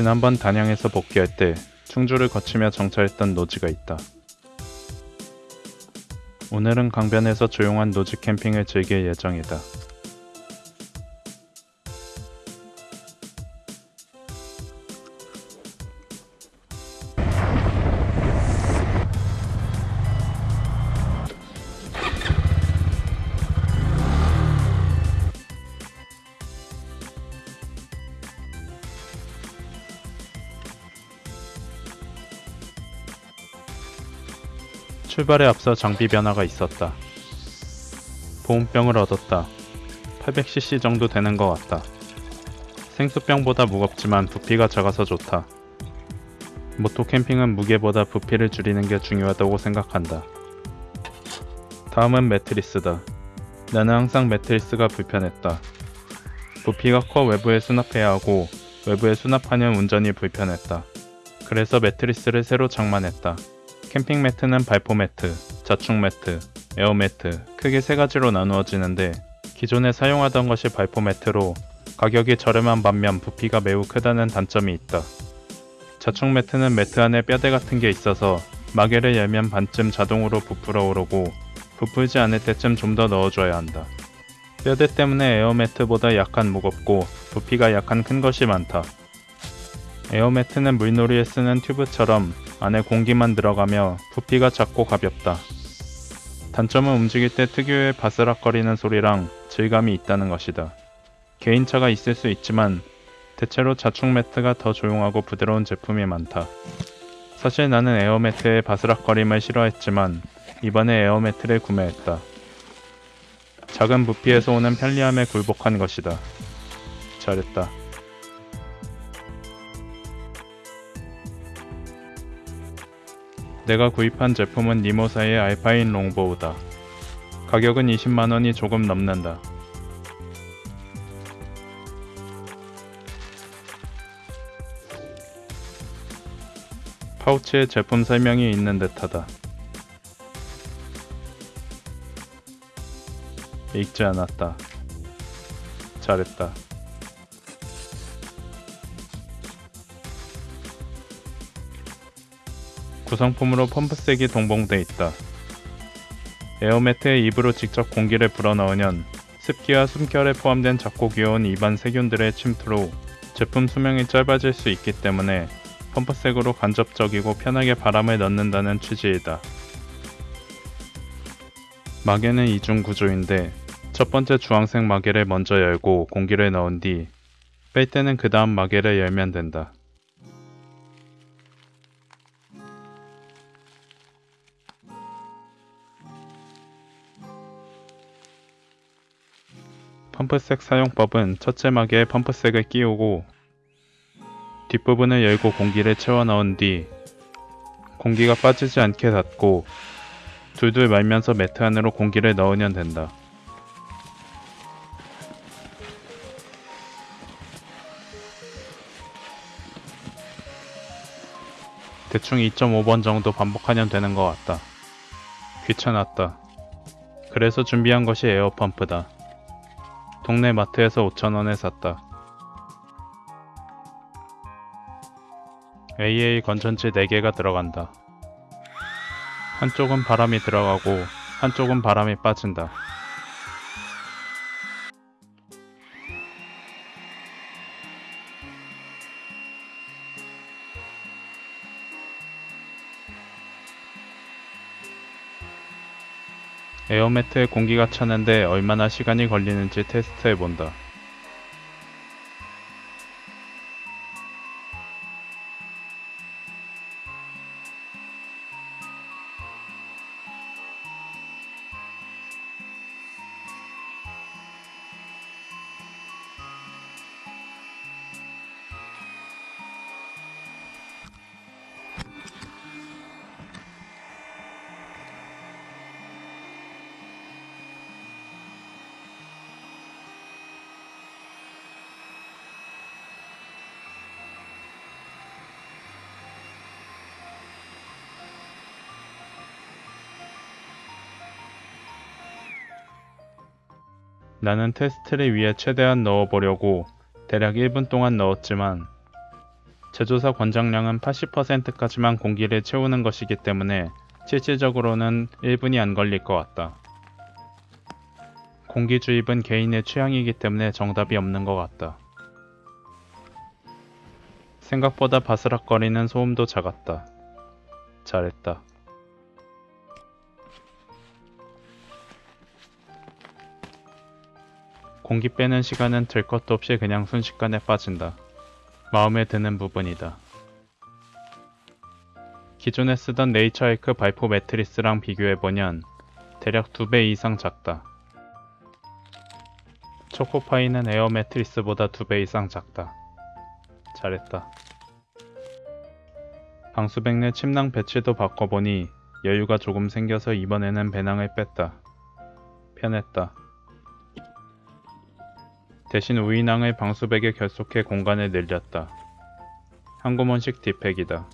지난번 단양에서 복귀할 때 충주를 거치며 정차했던 노지가 있다. 오늘은 강변에서 조용한 노지 캠핑을 즐길 예정이다. 출발에 앞서 장비 변화가 있었다. 보온병을 얻었다. 800cc 정도 되는 것 같다. 생수병보다 무겁지만 부피가 작아서 좋다. 모토 캠핑은 무게보다 부피를 줄이는 게 중요하다고 생각한다. 다음은 매트리스다. 나는 항상 매트리스가 불편했다. 부피가 커 외부에 수납해야 하고 외부에 수납하면 운전이 불편했다. 그래서 매트리스를 새로 장만했다. 캠핑 매트는 발포 매트, 자충 매트, 에어 매트 크게 세 가지로 나누어지는데 기존에 사용하던 것이 발포 매트로 가격이 저렴한 반면 부피가 매우 크다는 단점이 있다. 자충 매트는 매트 안에 뼈대 같은 게 있어서 마개를 열면 반쯤 자동으로 부풀어 오르고 부풀지 않을 때쯤 좀 더 넣어줘야 한다. 뼈대 때문에 에어 매트보다 약간 무겁고 부피가 약간 큰 것이 많다. 에어 매트는 물놀이에 쓰는 튜브처럼 안에 공기만 들어가며 부피가 작고 가볍다. 단점은 움직일 때 특유의 바스락거리는 소리랑 질감이 있다는 것이다. 개인차가 있을 수 있지만 대체로 자충 매트가 더 조용하고 부드러운 제품이 많다. 사실 나는 에어매트의 바스락거림을 싫어했지만 이번에 에어매트를 구매했다. 작은 부피에서 오는 편리함에 굴복한 것이다. 잘했다. 내가 구입한 제품은 니모사의 알파인 롱보우다. 가격은 20만원이 조금 넘는다. 파우치에 제품 설명이 있는 듯하다. 읽지 않았다. 잘했다. 구성품으로 펌프색이 동봉돼 있다. 에어매트에 입으로 직접 공기를 불어넣으면 습기와 숨결에 포함된 작고 귀여운 입안 세균들의 침투로 제품 수명이 짧아질 수 있기 때문에 펌프색으로 간접적이고 편하게 바람을 넣는다는 취지이다. 마개는 이중 구조인데 첫 번째 주황색 마개를 먼저 열고 공기를 넣은 뒤 뺄 때는 그 다음 마개를 열면 된다. 펌프색 사용법은 첫째 마개에 펌프색을 끼우고 뒷부분을 열고 공기를 채워 넣은 뒤 공기가 빠지지 않게 닫고 둘둘 말면서 매트 안으로 공기를 넣으면 된다. 대충 2.5번 정도 반복하면 되는 것 같다. 귀찮았다. 그래서 준비한 것이 에어펌프다. 동네 마트에서 5천원에 샀다. AA 건전지 4개가 들어간다. 한쪽은 바람이 들어가고 한쪽은 바람이 빠진다. 에어매트에 공기가 차는데 얼마나 시간이 걸리는지 테스트해 본다. 나는 테스트를 위해 최대한 넣어보려고 대략 1분 동안 넣었지만 제조사 권장량은 80%까지만 공기를 채우는 것이기 때문에 실질적으로는 1분이 안 걸릴 것 같다. 공기 주입은 개인의 취향이기 때문에 정답이 없는 것 같다. 생각보다 바스락거리는 소음도 작았다. 잘했다. 공기 빼는 시간은 들 것도 없이 그냥 순식간에 빠진다. 마음에 드는 부분이다. 기존에 쓰던 네이처하이크 발포 매트리스랑 비교해보면 대략 2배 이상 작다. 초코파이는 에어 매트리스보다 2배 이상 작다. 잘했다. 방수백 내 침낭 배치도 바꿔보니 여유가 조금 생겨서 이번에는 배낭을 뺐다. 편했다. 대신 우인항을 방수백에 결속해 공간을 늘렸다. 한 고문식 뒷팩이다.